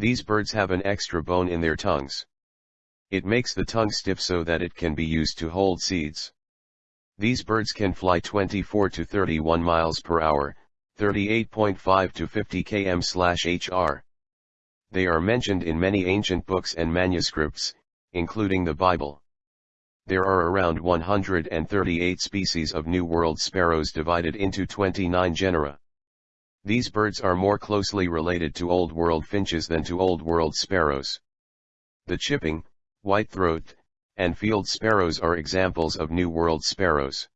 These birds have an extra bone in their tongues. It makes the tongue stiff so that it can be used to hold seeds. These birds can fly 24 to 31 miles per hour, 38.5 to 50 km/h. They are mentioned in many ancient books and manuscripts, including the Bible. There are around 138 species of New World sparrows divided into 29 genera. These birds are more closely related to Old World finches than to Old World sparrows. The chipping, white-throat, and field sparrows are examples of New World sparrows.